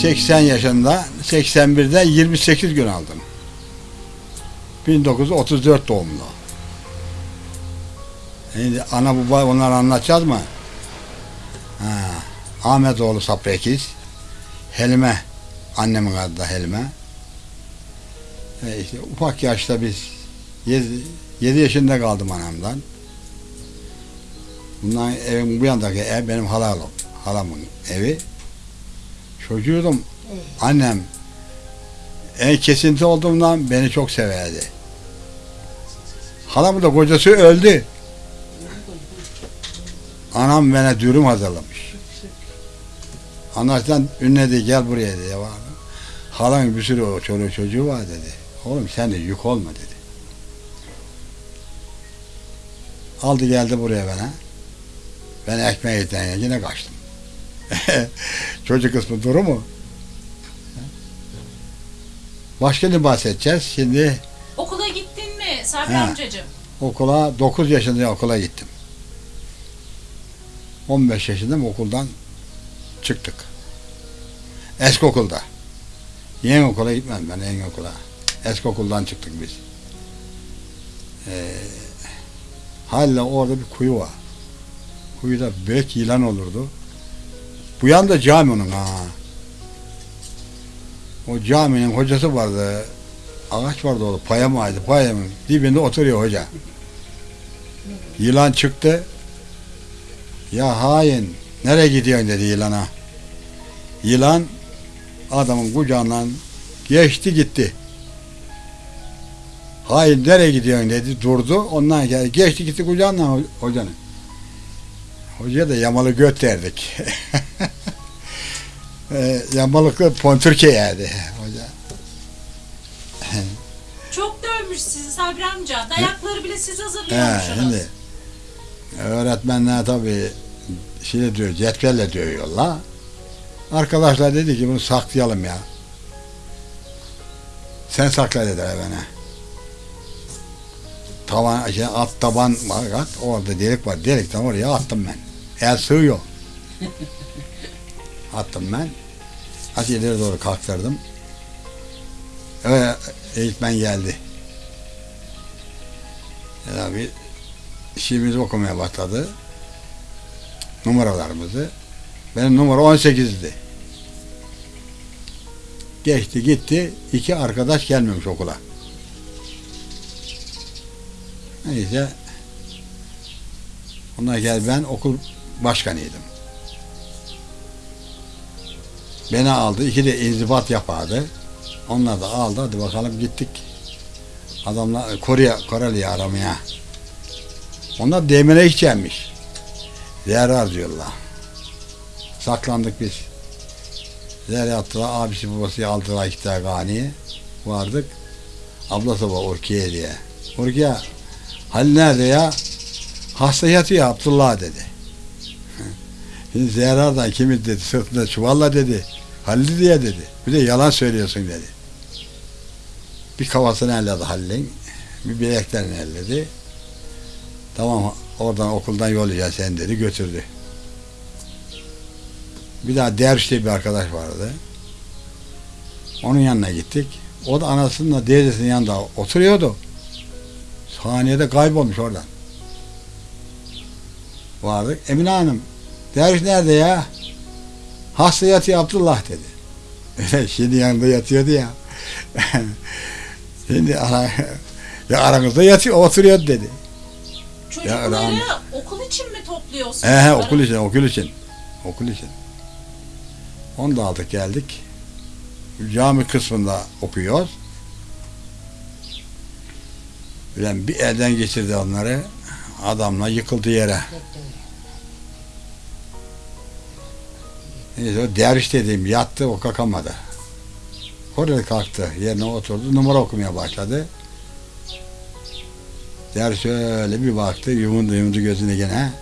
Şimdi 80 yaşında 81'de 28 gün aldım. 1934 doğumlu. Şimdi ana baba onları anlatacağız mı? Ha, Ahmetoğlu Sapri Ekiz. Helime. Annemin adı da Helime. E işte ufak yaşta biz 7, yaşında kaldım anamdan. Bundan evin bu yandaki ev benim halalım. Halamın evi. Çocuğum annem en kesinti olduğumdan beni çok severdi. Halamın da kocası öldü. Anam bana dürüm hazırlamış. Anlaştan ünledi gel buraya dedi. Halan bir sürü o çoluğu çocuğu var dedi. Oğlum sen de yük olma dedi. Aldı geldi buraya bana. Ben ekmeği yedikten yine kaçtım. Çocuk kısmı duru mu? Başka ne bahsedeceğiz? Şimdi Okula gittin mi Sabri Ha. amcacığım? okula 9 yaşında okula gittim. 15 yaşında okuldan çıktık. Eski okulda. Yeni okula gitmedim ben yeni okula. Eski okuldan çıktık biz. Ee, hala orada bir kuyu var. Kuyuda büyük yılan olurdu. Bu yanda cami onun ha. O caminin hocası vardı. Ağaç vardı orada. Payamaydı. Payamın dibinde oturuyor hoca. Yılan çıktı. Ya hain. Nereye gidiyorsun dedi yılana. Yılan adamın kucağından geçti gitti. Hain nereye gidiyorsun dedi durdu. Ondan geldi. Geçti gitti kucağından ho- hocanın. Hocaya da yamalı göt derdik. e, yamalıklı pontürke yerdi hoca. Çok dövmüş sizi Sabri amca. Dayakları bile siz He, hazırlıyormuşsunuz. şimdi öğretmenler tabii şey diyor, cetvelle dövüyorlar. Arkadaşlar dedi ki bunu saklayalım ya. Sen sakla dediler bana. Tavan, şey, at taban var, at, orada delik var. Delikten oraya attım ben. El sığıyor. attım ben. Az ileri doğru kalktırdım. Öyle eğitmen geldi. Ya bir şiirimizi okumaya başladı. Numaralarımızı. Benim numara 18'di. Geçti gitti. iki arkadaş gelmemiş okula. Neyse. Onlar gel ben okul başkanıydım. Beni aldı. iki de inzibat yapardı. Onlar da aldı. Hadi bakalım gittik. Adamlar Kore, Koreli'yi aramaya. Onlar demire içermiş. Zehra diyorlar. Saklandık biz. Zehra attılar. Abisi babası aldılar tane ganiye. Vardık. Ablası var Urkiye diye. Urkiye Halil nerede ya? Hasta yatıyor Abdullah dedi. Zehra'dan kimi dedi sırtında çuvalla dedi. Halil diye dedi. Bir de yalan söylüyorsun dedi. Bir kafasını elledi Halil'in. Bir bileklerini elledi. Tamam oradan okuldan yollayacağız sen dedi götürdü. Bir daha Derviş diye bir arkadaş vardı. Onun yanına gittik. O da anasının teyzesinin yanında oturuyordu. Saniyede kaybolmuş oradan. Vardık. Emine Hanım, Derviş nerede ya? Hasta yatıyor Abdullah dedi. Şimdi yanında yatıyordu ya. Şimdi ara, ya aranızda yatıyor, oturuyor dedi. Çocukları rahmet- okul için mi topluyorsunuz? He he okul için, okul için. Okul için. Onu da aldık geldik. Cami kısmında okuyoruz. Ulan bir elden geçirdi onları. Adamla yıkıldı yere. Neyse o derviş dediğim yattı o kalkamadı. Oraya kalktı yerine oturdu numara okumaya başladı. Derviş öyle bir baktı yumuldu yumuldu gözüne gene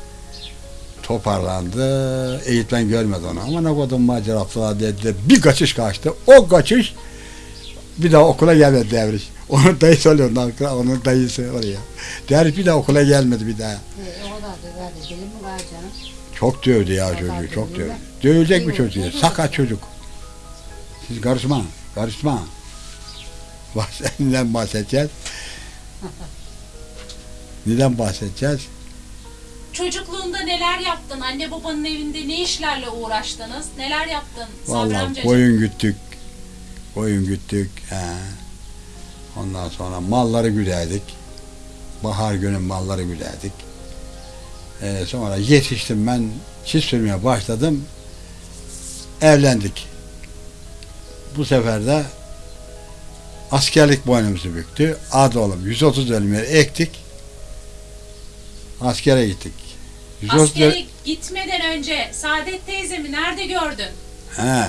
toparlandı. Eğitmen görmedi onu. Ama ne kadar macera yaptılar dedi. Bir kaçış kaçtı. O kaçış bir daha okula gelmedi devriş. Onun dayısı oluyor. Onun dayısı oraya. Devriş bir daha okula gelmedi bir daha. E, o da verdi. Deli mi var canım? Çok dövdü ya çocuğu. Çok dövdü. Dövecek bir çocuğu. Sakat çocuk. Siz karışma, karışma. Bak neden bahsedeceğiz? Neden bahsedeceğiz? Çocukluğunda neler yaptın? Anne babanın evinde ne işlerle uğraştınız? Neler yaptın Vallahi koyun güttük. Koyun güttük. He. Ondan sonra malları güderdik. Bahar günü malları güderdik. Ee, sonra yetiştim ben çift sürmeye başladım. Evlendik. Bu sefer de askerlik boynumuzu büktü. Adı oğlum 130 dönümleri ektik. Askere gittik. 130 dönüm- Askere gitmeden önce Saadet teyzemi nerede gördün? He.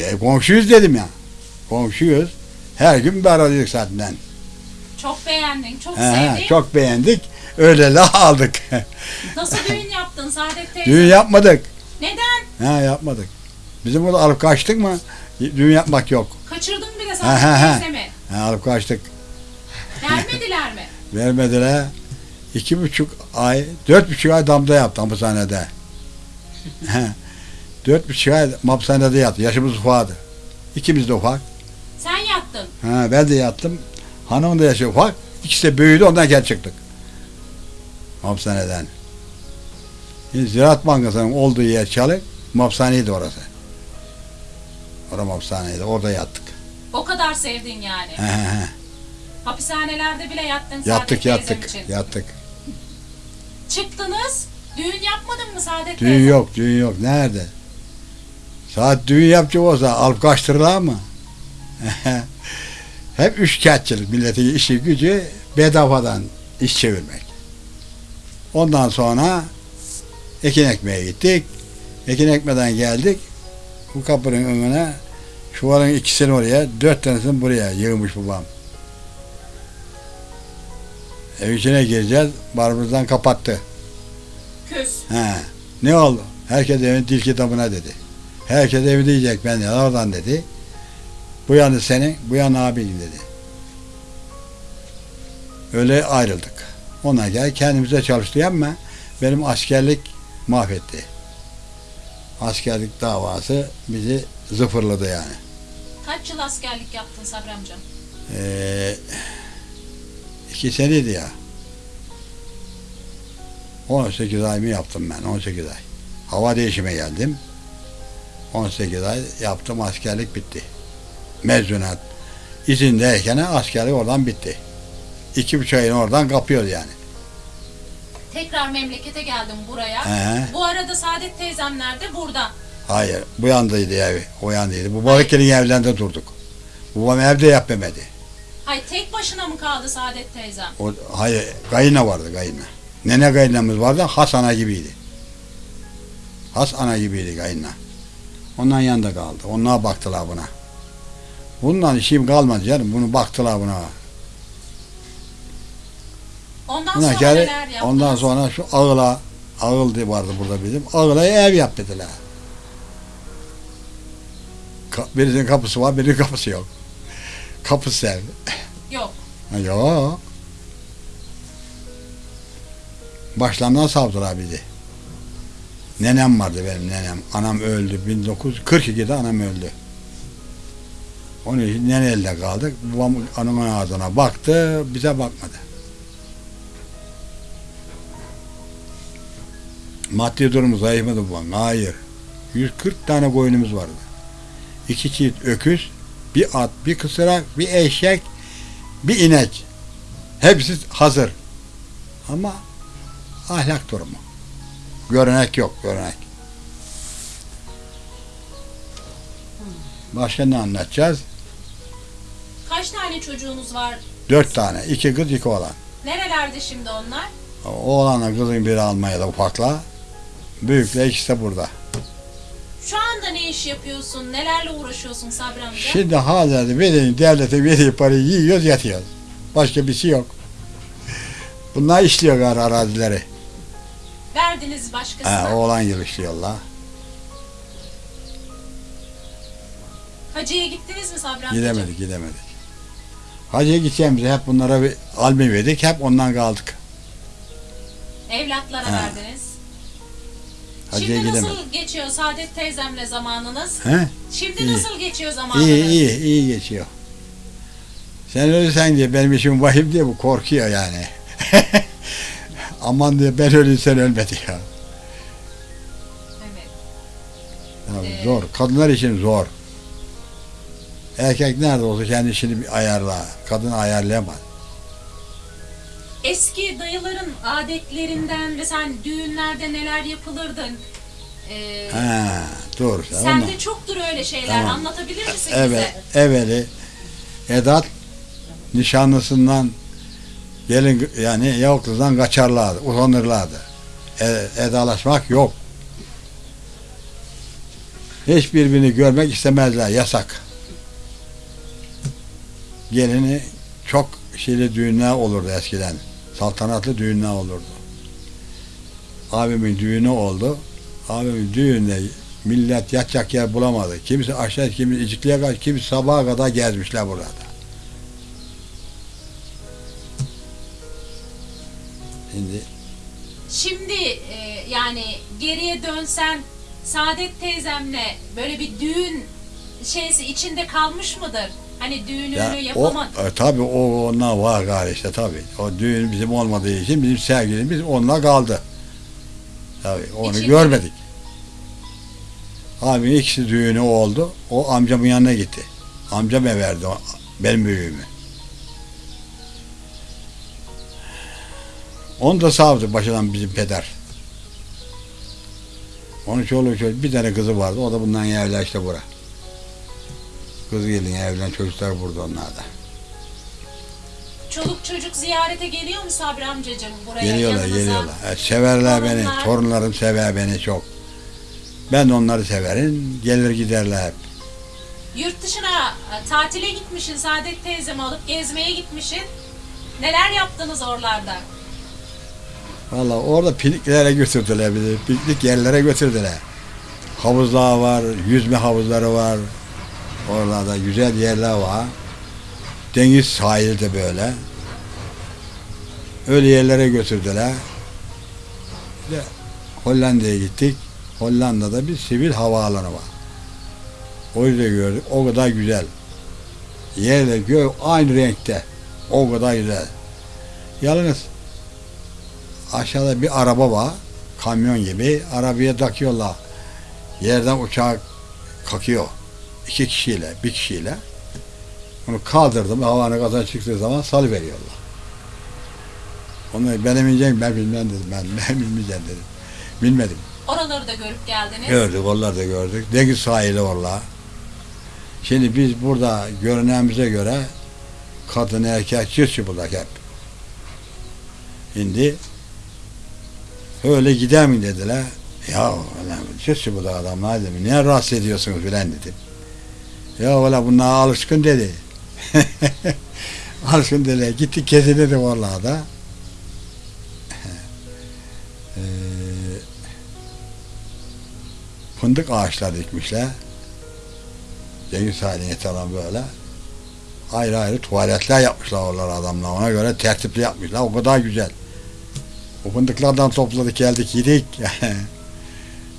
Ya, komşuyuz dedim ya. Komşuyuz. Her gün beraberdik zaten. Çok beğendin, çok he, sevdin. çok beğendik. Öyle la aldık. Nasıl düğün yaptın Saadet teyze? Düğün yapmadık. Neden? He yapmadık. Bizim burada alıp kaçtık mı düğün yapmak yok. Kaçırdın bile Saadet he. teyzemi. He, alıp kaçtık. Vermediler mi? Vermediler. İki buçuk ay, dört buçuk ay damda yaptı hapishanede. Dört buçuk ay hapishanede yattı. Yaşımız ufaktı. İkimiz de ufak. Sen yattın. Ha, ben de yattım. Hanım da yaşı ufak. İkisi de büyüdü ondan gel çıktık. Hapishaneden. Şimdi Ziraat Bankası'nın olduğu yer çalık. Hapishaneydi orası. Orası hapishaneydi. Orada yattık. O kadar sevdin yani. He, he, he. Hapishanelerde bile yattın Saadet yattık teyzem yattık. için. Yattık. Çıktınız. Düğün yapmadın mı Saadet Düğün teyze? yok, düğün yok. Nerede? Saat düğün yapacak olsa alıp kaçtırırlar mı? Hep üçkağıtçılık. Milletin işi gücü bedavadan iş çevirmek. Ondan sonra ekin ekmeye gittik. Ekin ekmeden geldik. Bu kapının önüne çuvalın ikisini oraya, dört tanesini buraya yığmış babam. Ev içine gireceğiz. Barbuzdan kapattı. Küs. He. Ne oldu? Herkes evin dil kitabına dedi. Herkes evi diyecek ben oradan dedi. Bu yanı senin, bu yanı abin dedi. Öyle ayrıldık. Ona gel kendimize çalıştı ama benim askerlik mahvetti. Askerlik davası bizi zıfırladı yani. Kaç yıl askerlik yaptın Sabri amcam? Ee, iki seneydi ya. 18 ay mı yaptım ben? 18 ay. Hava değişime geldim. 18 ay yaptım askerlik bitti. Mezunat. İzindeyken askerlik oradan bitti. İki buçuk ayını oradan kapıyoruz yani. Tekrar memlekete geldim buraya. He. Bu arada Saadet teyzem nerede? Burada. Hayır. Bu yandaydı evi. O yandaydı. Bu balıkların evlerinde durduk. Babam evde yapmadı. Hay tek başına mı kaldı Saadet teyzem? O, hayır, gayına vardı gayına. Nene gayinamız vardı, has ana gibiydi. Has ana gibiydi gayina. Ondan yanında kaldı. Onlar baktılar buna. Bundan işim kalmadı canım. Bunu baktılar buna. Ondan sonra geri, neler yaptınız? ondan sonra şu ağıla, ağıl diye vardı burada bizim. Ağıla ev yap dediler. Ka- birisinin kapısı var, birinin kapısı yok. Kapısı ev. Yok. Ha, Yok. Başlamdan savdılar bizi. Nenem vardı benim nenem. Anam öldü. 1942'de anam öldü. Onun için neneyle kaldık. Babam anamın ağzına baktı, bize bakmadı. Maddi durumu zayıf mıydı babam? Hayır. 140 tane koyunumuz vardı. İki çift öküz, bir at, bir kısırak, bir eşek, bir inek. Hepsi hazır. Ama ahlak durumu. Görenek yok, görenek. Başka ne anlatacağız? Kaç tane çocuğunuz var? Dört tane. iki kız, iki oğlan. Nerelerde şimdi onlar? Oğlanla kızın biri Almanya'da ufakla. Büyükle ikisi de burada. Şu anda ne iş yapıyorsun? Nelerle uğraşıyorsun Sabri amca? Şimdi hala vereyim, devlete verdiği parayı yiyoruz, yatıyoruz. Başka bir şey yok. Bunlar işliyor gari arazileri. Verdiniz başkasına. He, oğlan yıl işliyorlar. Hacı'ya gittiniz mi Sabri amcacığım? Gidemedik, gidemedik. Hacıya gideceğimizi hep bunlara bir almi verdik, hep ondan kaldık. Evlatlara He. verdiniz. Hacıya Şimdi nasıl geçiyor Saadet teyzemle zamanınız? He? Şimdi İyi. nasıl geçiyor zamanınız? İyi iyi iyi geçiyor. Sen ölürsen diye benim işim vahim diye bu korkuyor yani. Aman diye ben ölürsen ölmedi ya. Evet. Ya Ee, Zor. Kadınlar için zor. Erkek nerede olsa kendi işini bir ayarla. Kadın ayarlayamaz. Eski dayıların adetlerinden ve sen düğünlerde neler yapılırdın? Ee, Ha, doğru. Ama sende çoktur öyle şeyler. Tamam. Anlatabilir misin evet, bize? evveli Edat nişanlısından gelin yani yavukludan kaçarlardı, utanırlardı. E, edalaşmak yok. Hiçbirbirini görmek istemezler, yasak. Gelini çok şeyli düğünler olurdu eskiden. Saltanatlı düğünler olurdu. Abimin düğünü oldu. Abimin düğünde millet yatacak yer bulamadı. Kimisi aşağı, kimisi icikliğe kadar, kimisi sabaha kadar gezmişler burada. Şimdi Şimdi e, yani geriye dönsen Saadet teyzemle böyle bir düğün şeysi içinde kalmış mıdır? Hani düğününü ya o yapamadın. e, tabii o onlar var gari işte tabii. O düğün bizim olmadığı için bizim sevgilimiz onunla kaldı. Tabii onu İçinde- görmedik. Abi ikisi düğünü oldu. O amcamın yanına gitti. Amcam verdi o, benim büyüğümü. Onu da savdı başından bizim peder. Onun çoluğu çocuğu bir tane kızı vardı. O da bundan evlenmişti bura. Kız gelin evlen çocuklar burada onlar da. Çoluk çocuk ziyarete geliyor mu Sabri amcacığım buraya Geliyorlar yanınıza? geliyorlar. E, severler beni. Torunlar. Torunlarım sever beni çok. Ben de onları severim. Gelir giderler hep. Yurt dışına e, tatile gitmişsin Saadet teyzemi alıp gezmeye gitmişsin. Neler yaptınız oralarda? Valla orada pikniklere götürdüler bizi. Piknik yerlere götürdüler. Havuzlar var, yüzme havuzları var. Oralarda güzel yerler var. Deniz sahilde böyle. Öyle yerlere götürdüler. De Hollanda'ya gittik. Hollanda'da bir sivil havaalanı var. O yüzden gördük. O kadar güzel. Yerle gök aynı renkte. O kadar güzel. Yalnız aşağıda bir araba var. Kamyon gibi. Arabaya takıyorlar. Yerden uçak kalkıyor. İki kişiyle, bir kişiyle. Onu kaldırdım. Havanın gaza çıktığı zaman salı veriyorlar. Onu benim ineceğim ben bilmem dedim. Ben, ben bilmeyeceğim dedim. Bilmedim. Oraları da görüp geldiniz. Gördük, onlar da gördük. Deniz sahili orla. Şimdi biz burada görünemize göre kadın erkek çift çıplak hep. Şimdi öyle gider mi dediler. Ya ulan çift çıplak adamlar dedim. Niye rahatsız ediyorsunuz filan dedim. Ya valla bunlar alışkın dedi. alışkın dedi. Gitti kesildi vallahi da. Eee fındık ağaçları dikmişler. Deniz haline falan böyle. Ayrı ayrı tuvaletler yapmışlar oralar adamlar. Ona göre tertipli yapmışlar. O kadar güzel. O fındıklardan topladık geldik yedik.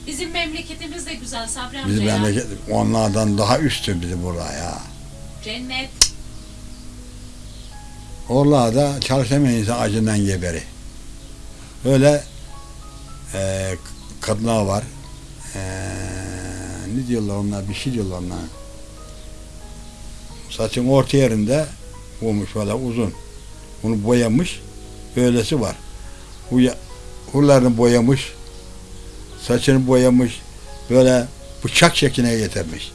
Bizim memleketimiz de güzel Sabri amca bizim ya. memleket onlardan daha üstün bizim burada ya. Cennet. Oralarda çalışamayan insan acından geberi. Öyle e, kadınlar var. E, ne diyorlar onlar? Bir şey diyorlar onlar. Saçın orta yerinde olmuş böyle uzun. Bunu boyamış. Böylesi var. Huya, huylarını boyamış. Saçını boyamış. Böyle bıçak şekline getirmiş.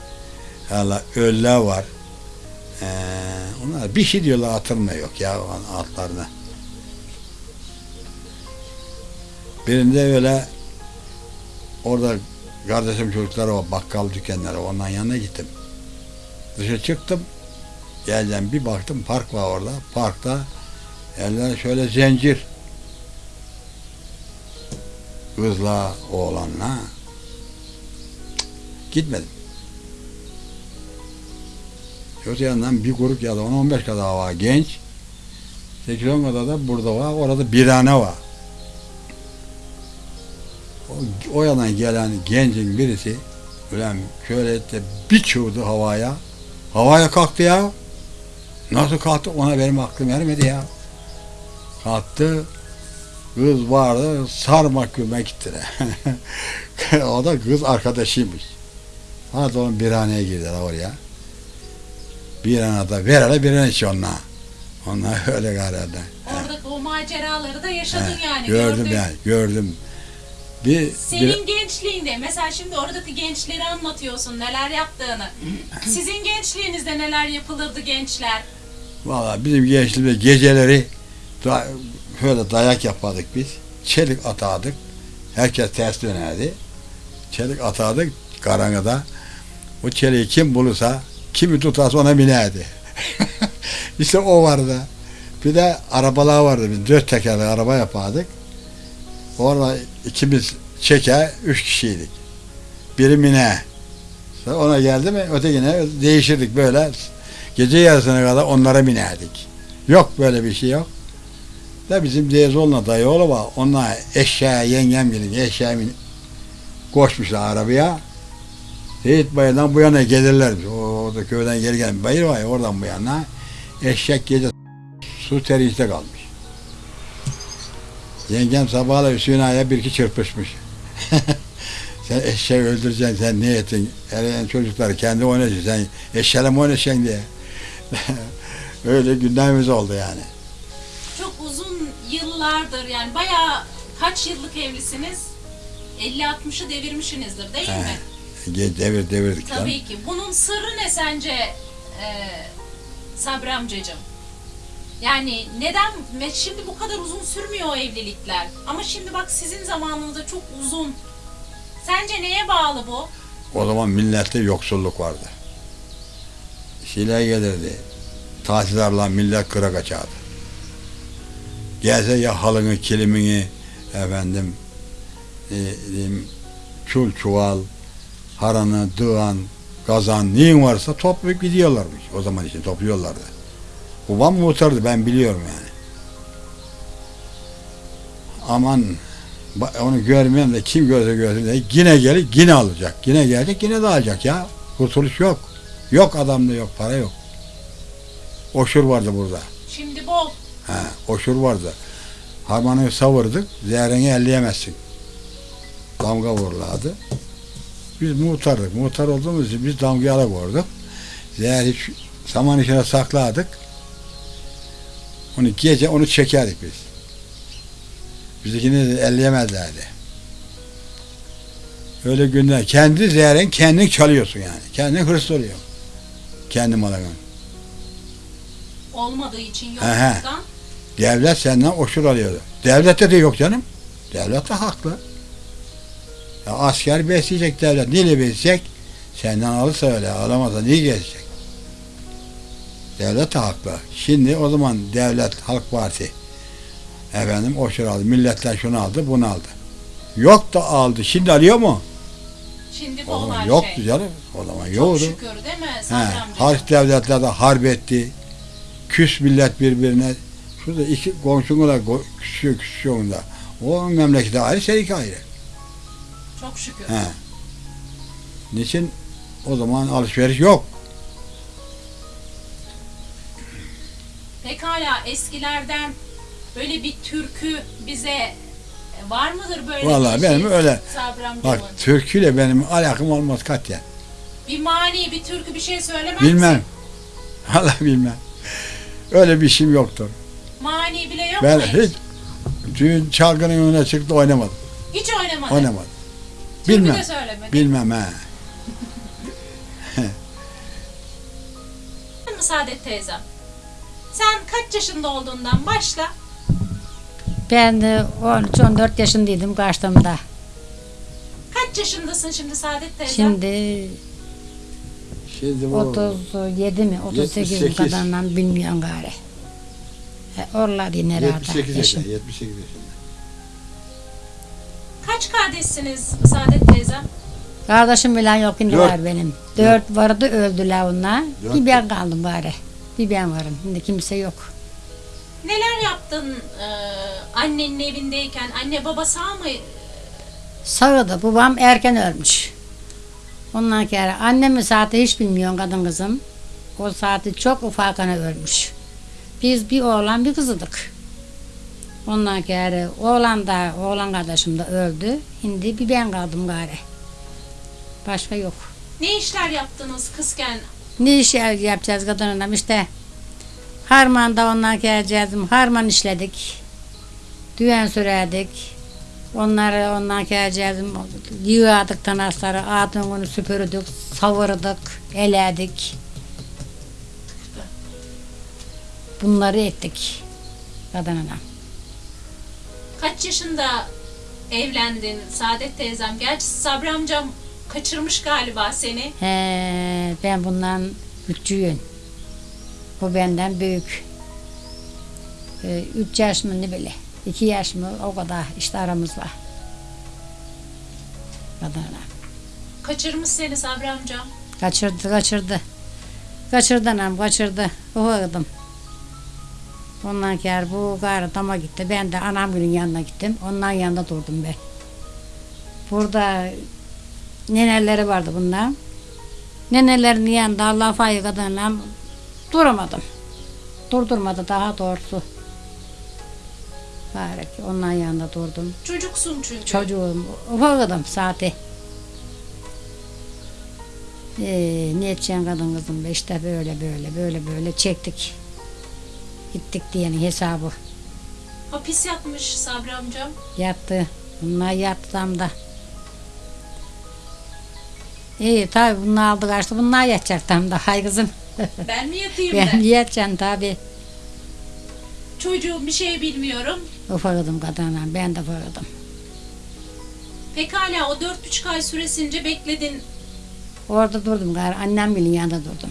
Hala öller var. Ee, onlar bir şey diyorlar hatırına yok ya altlarına. Birinde öyle orada kardeşim çocukları var bakkal dükkanları ondan yanına gittim. Dışarı çıktım. Geleceğim bir baktım park var orada. Parkta eller şöyle zincir. Kızla oğlanla. Gitmedim. Öte yandan bir grup ya da 10-15 kadar var genç. 8-10 kadar da burada var. Orada birhane var. o, o yana gelen gencin birisi ulan şöyle de bir çığırdı havaya. Havaya kalktı ya. Nasıl kalktı ona benim aklım ermedi ya. Kalktı. Kız vardı sarmak gülmek gittiler. o da kız arkadaşıymış. Hadi onun birhaneye girdiler oraya. Bir anada ver hele bir an içi onunla. Onlar öyle galiba. Oradaki o maceraları da yaşadın yani. gördüm gördün. yani gördüm. Bir, Senin gençliğinde mesela şimdi oradaki gençleri anlatıyorsun neler yaptığını. Sizin gençliğinizde neler yapılırdı gençler? Valla bizim gençliğimizde geceleri da, böyle dayak yapardık biz. Çelik atardık. Herkes ters dönerdi. Çelik atardık karanlıkta. O çeliği kim bulursa, kimi tutarsa ona binerdi. işte o vardı. Bir de arabalar vardı. Biz dört tekerli araba yapardık. Orada ikimiz çeker, üç kişiydik. Biri mine. Sonra Ona geldi mi ötekine değişirdik böyle. Gece yarısına kadar onlara binerdik. Yok böyle bir şey yok. Da bizim Dezoğlu'na dayı oğlu var. Onlar eşeğe yengem gelin eşeğe bin, koşmuşlar arabaya. Seyit Bayır'dan bu yana gelirlermiş. O, orada köyden geri gelen bayır var ya oradan bu yana. Eşek gece su teriste kalmış. Yengem sabahla Hüseyin Ağa'ya bir iki çırpışmış. sen eşeği öldüreceksin sen ne ettin? Hele çocuklar kendi oynayacaksın sen eşeğle mi oynayacaksın diye. Öyle gündemimiz oldu yani. Yıllardır yani bayağı kaç yıllık evlisiniz? 50-60'ı devirmişsinizdir değil He. mi? Ge- Devir devirdik canım. Tabii ki. Bunun sırrı ne sence e, Sabri amcacığım? Yani neden şimdi bu kadar uzun sürmüyor o evlilikler? Ama şimdi bak sizin zamanınızda çok uzun. Sence neye bağlı bu? O zaman millette yoksulluk vardı. Şeyler gelirdi. Tatillerle millet kıra kaçardı. Gelse ya halını, kilimini, efendim, e, çul çuval, haranı, dığan, kazan, neyin varsa toplayıp gidiyorlarmış. O zaman için topluyorlardı. Babam muhtardı ben biliyorum yani. Aman onu görmeyen de kim görse görsün de yine gelir yine alacak. Yine gelecek yine de alacak ya. Kurtuluş yok. Yok adamda yok para yok. Oşur vardı burada. Şimdi bol. Ha, oşur vardı. Harmanı savurdık, zehreni elleyemezsin. Damga vuruladı. Biz muhtardık. Muhtar olduğumuz için biz damgayı alıp Zehri şu saman içine sakladık. Onu gece onu çekerdik biz. Bizdekini de elleyemezlerdi. Öyle günler. Kendi zehrin kendin çalıyorsun yani. Kendin hırs oluyor. Kendi malın. Olmadığı için He he. yokluktan. Devlet senden oşur alıyordu. Devlette de yok canım. Devlet de haklı. Ya asker besleyecek devlet. Neyle besleyecek? Senden alırsa öyle. Alamazsa niye gezecek? Devlet de haklı. Şimdi o zaman devlet, Halk Parti efendim oşur aldı. Milletten şunu aldı, bunu aldı. Yok da aldı. Şimdi alıyor mu? Şimdi O bol zaman yoktu şey. canım. O zaman Çok yoktu. şükür değil mi He, harç devletler de harp etti. Küs millet birbirine. Şurada iki komşunla go- küsüyor küsüyor da. O memlekete ayrı, seninki ayrı. Çok şükür. He. Niçin? O zaman alışveriş yok. Pekala eskilerden böyle bir türkü bize e, var mıdır böyle Vallahi bir benim şey? öyle-. Bak türküyle benim alakam olmaz katya. Bir mani, bir türkü bir şey söylemez Bilmem. misin? Allah bilmem. Öyle bir işim yoktur. Mani bile yok Ben mu hiç düğün çalgının önüne çıktı oynamadım. Hiç oynamadı. Oynamadım. Türkü Bilmem. de söylemedi. Bilmem he. mi Saadet teyzem? Sen kaç yaşında olduğundan başla. Ben de 13-14 yaşındaydım kaçtığımda. Kaç yaşındasın şimdi Saadet teyzem? Şimdi Şimdi bu 37 mi 38 mi 78. kadarından bilmiyorum gari. E, Oralar yine herhalde. 78 yaşım. yaşında. 78 yaşında. Kaç kardeşsiniz Saadet teyzem? Kardeşim bilen yok şimdi Dört. var benim. Dört vardı öldüler onlar. Dört. Bir ben kaldım bari. Bir ben varım. Şimdi kimse yok. Neler yaptın e, annenin evindeyken? Anne baba sağ mı? Sağdı. Babam erken ölmüş. Ondan sonra annemin saati hiç bilmiyorum kadın kızım. O saati çok ufakana ölmüş. Biz bir oğlan bir kızıdık. Ondan sonra oğlan da oğlan kardeşim de öldü. Şimdi bir ben kaldım gari. Başka yok. Ne işler yaptınız kızken? Ne iş yapacağız kadınla işte. Harmanda ondan geleceğiz. Harman işledik. Düğen sürerdik. Onları ondan geleceğiz. Yığardık tanasları. Adını süpürdük. Savurduk. Eledik. Bunları ettik. Kadınla. Kaç yaşında evlendin Saadet teyzem? Gerçi Sabri amcam kaçırmış galiba seni. He, ben bundan küçüğüm. Bu benden büyük. Ee, üç yaş mı ne bile. iki yaş mı o kadar işte aramız var. Kadına. Kaçırmış seni Sabri amcam. Kaçırdı kaçırdı. Kaçırdı anam kaçırdı. Ufakdım. Ondan sonra bu gayrı dama gitti. Ben de anamgilin yanına gittim. Onların yanında durdum ben. Burada neneleri vardı bunlar. Nenelerin yanında Allah fayı kadınla duramadım. Durdurmadı daha doğrusu. Bari ki onların yanında durdum. Çocuksun çünkü. Çocuğum ufakdım saati. Ee, ne edeceksin kadın kızım be işte böyle böyle böyle böyle çektik. Gittik diyenin hesabı. Hapis yatmış Sabri amcam. Yattı. Bunlar yattı tam da. İyi tabi bunlar aldı kaçtı. Bunlar yatacak tam da. Hay kızım. Ben mi yatayım Ben da? yatacağım tabi. Çocuğum bir şey bilmiyorum. Ufakdım kadına. Ben de ufakdım. Pekala o dört buçuk ay süresince bekledin. Orada durdum. Annem bilin yanında durdum.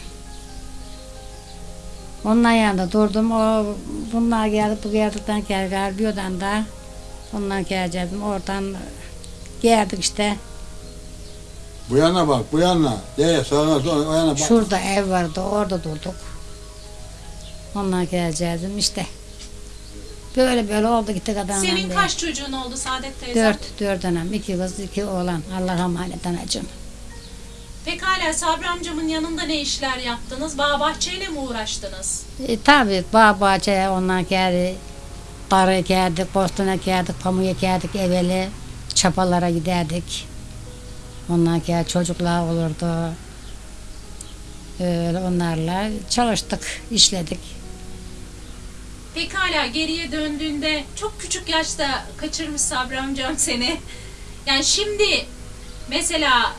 Onların yanında durdum. O bunlar geldi bu geldikten geldi gari bir odan da ondan geleceğim. Oradan geldik işte. Bu yana bak, bu yana. De, sağa sola, o yana bak. Şurada ev vardı. Orada durduk. Ondan geleceğiz işte. Böyle böyle oldu gitti kadınla. Senin kaç çocuğun oldu Saadet teyzem? Dört, dört anam. iki kız, iki oğlan. Allah emanet anacığım. Pekala Sabri amcamın yanında ne işler yaptınız? Bağ bahçeyle mi uğraştınız? E, tabii bağ bahçeye ondan geldi. Darı ekerdik, bostana ekerdik, pamuk ekerdik evveli. Çapalara giderdik. Ondan sonra çocuklar olurdu. Öyle onlarla çalıştık, işledik. Pekala geriye döndüğünde çok küçük yaşta kaçırmış Sabri amcam seni. Yani şimdi mesela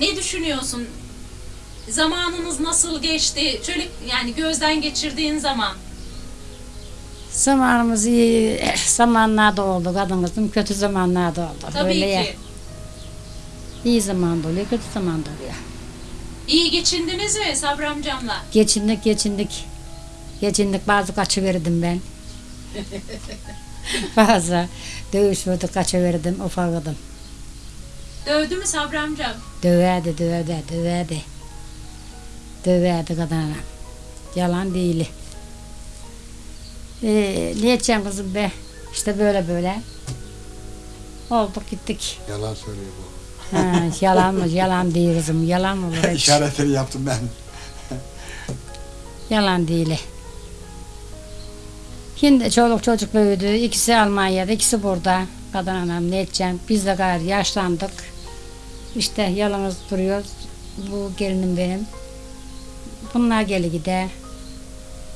ne düşünüyorsun? Zamanınız nasıl geçti? Şöyle yani gözden geçirdiğin zaman. Zamanımız iyi zamanlarda oldu kadın kızım, kötü zamanlarda oldu. Tabii Öyle ki. ya. İyi zamanda oluyor, kötü zamanda oluyor. İyi geçindiniz mi Sabri amcamla? Geçindik, geçindik. Geçindik, bazı kaçıverdim ben. bazı dövüşürdük, kaçıverdim, ufakıdım. Dövdü mü Sabri amcam? Döverdi, döverdi, döverdi. Döverdi kadına. Yalan değil. Ee, ne edeceğim kızım be? İşte böyle böyle. Olduk gittik. Yalan söylüyor bu. Ha, yalan mı? Yalan değil kızım. Yalan mı? olur hiç? İşaretleri yaptım ben. Yalan değil. Şimdi çoluk çocuk büyüdü. İkisi Almanya'da, ikisi burada. Kadın anam ne edeceğim? Biz de gayri yaşlandık. İşte yalnız duruyoruz. Bu gelinim benim. Bunlar geli gider.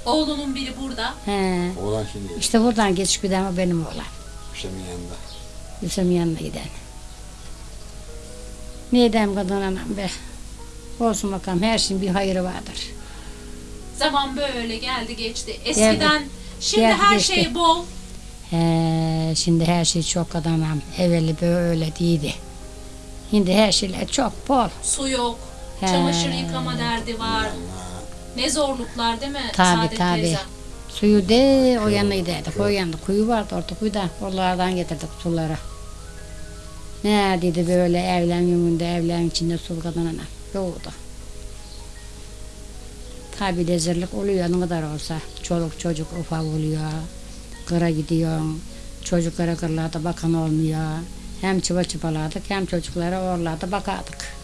Oğlunun biri burada. He. Oğlan şimdi İşte buradan geçip giden o benim oğlan. Hüseyin'in yanında. Hüsnü'nün yanına giden. Ne edeyim kadın anam be. Olsun bakalım her şeyin bir hayırı vardır. Zaman böyle geldi geçti. Eskiden şimdi Geldi, her geçti. şey bol. He, şimdi her şey çok kadın anam. Evveli böyle değildi. Şimdi her şeyler çok bol. Su yok. He. Çamaşır yıkama derdi var. Ne zorluklar değil mi tabii. teyzem? Suyu de o yana giderdik. O yana kuyu vardı orada kuyuda. Oralardan getirdik suları. Neredeydi böyle evlen yönünde evlen içinde su kadın anam. Yoktu. Tabi lezzetlik oluyor ne kadar olsa. Çoluk çocuk ufak oluyor. Kıra gidiyorsun. Çocuklara kırlarda bakan olmuyor. Hem çıva çıpaladık hem çocuklara orlarda bakardık.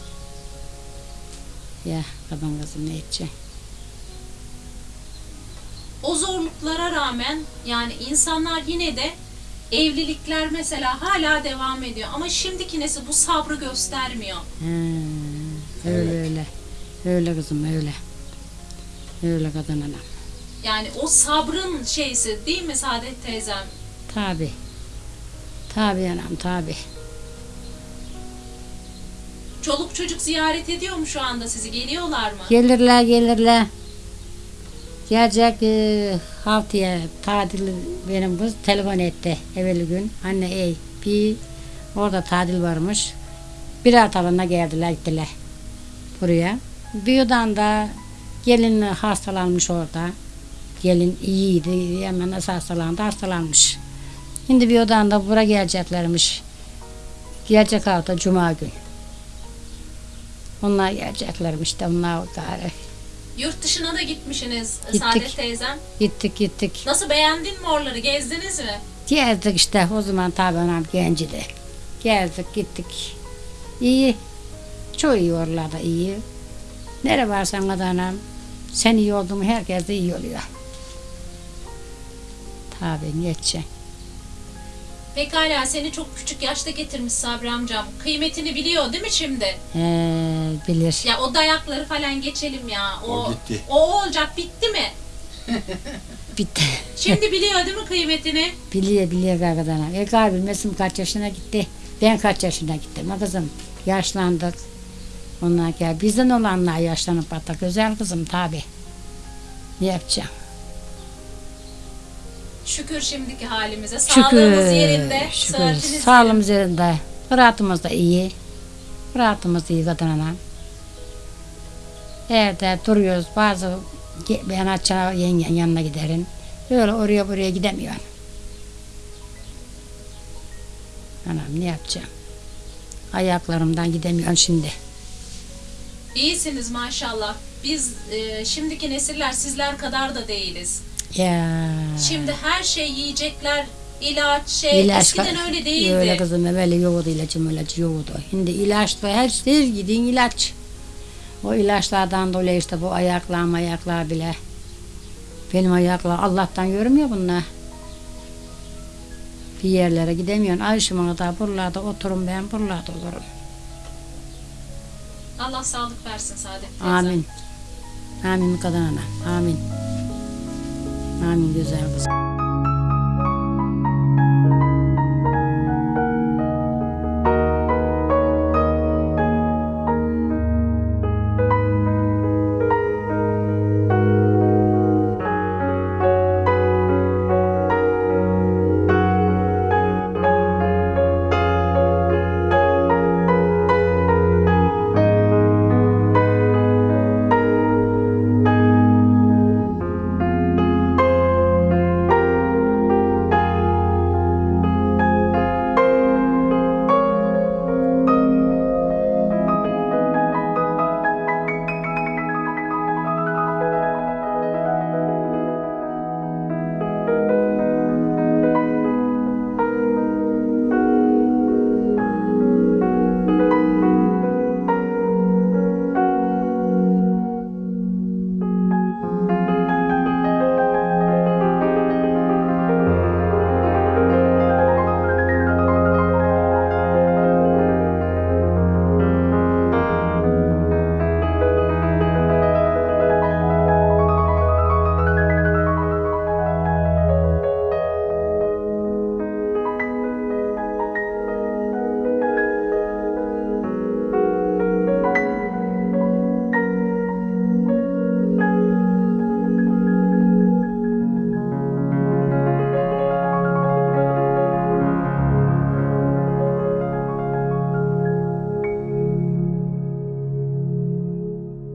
Ya kadın kızım ne edecek? O zorluklara rağmen yani insanlar yine de evlilikler mesela hala devam ediyor. Ama şimdiki nesil bu sabrı göstermiyor. He, öyle öyle. Öyle kızım öyle. Öyle kadın anam. Yani o sabrın şeysi değil mi Saadet teyzem? Tabi. Tabi anam tabi. Çoluk çocuk ziyaret ediyor mu şu anda sizi? Geliyorlar mı? Gelirler gelirler. Gelecek e, haftaya tatil benim kız telefon etti evveli gün. Anne ey bir orada tatil varmış. Bir haftalığına geldiler gittiler buraya. Bir yodan da gelin hastalanmış orada. Gelin iyiydi hemen nasıl hastalandı hastalanmış. Şimdi bir odan da buraya geleceklermiş. Gelecek hafta cuma gün. Onlar geleceklermiş de onlar gari. Yurt dışına da gitmişsiniz Gittik. Saadet teyzem. Gittik gittik. Nasıl beğendin mi oraları? Gezdiniz mi? Gezdik işte o zaman tabi anam gencidi. Gezdik gittik. İyi. Çok iyi oralarda iyi. Nere varsan anam sen iyi oldun herkes de iyi oluyor. Tabi geçecek. Pekala seni çok küçük yaşta getirmiş Sabri amcam. Kıymetini biliyor değil mi şimdi? Ee, bilir. Ya o dayakları falan geçelim ya. O, O gitti. O olacak bitti mi? Bitti. Şimdi biliyor değil mi kıymetini? biliyor biliyor gagadan. E galiba bilmesin kaç yaşına gitti. Ben kaç yaşına gittim. Ha kızım yaşlandık. Onlar gel. Bizden olanlar yaşlanıp hatta güzel kızım tabi. Ne yapacağım? Şükür şimdiki halimize. Sağlığımız yerinde. Şükür. Sağlığımız yerinde. Rahatımız da iyi. Rahatımız iyi kadın ana. Evde duruyoruz. Bazı ge- ben açana yengen yanına giderim. Öyle oraya buraya gidemiyorum. Anam ne yapacağım? Ayaklarımdan gidemiyorum şimdi. İyisiniz maşallah. Biz e, şimdiki nesiller sizler kadar da değiliz. Ya. Şimdi her şey yiyecekler, ilaç, şey. İlaç Eskiden öyle değildi. Öyle kızım böyle yoğurdu ilacım ilacı yoğurdu. Şimdi ilaç da her şey gidin ilaç. O ilaçlardan dolayı işte bu ayaklar ayaklar bile. Benim ayaklar Allah'tan görmüyor bunlar. Bir yerlere gidemiyorsun. Ayşım'a da buralarda oturum ben buralarda olurum. Allah sağlık versin Saadet teyze. Amin. Amin kadın ana. Amin. Amin güzel kızım.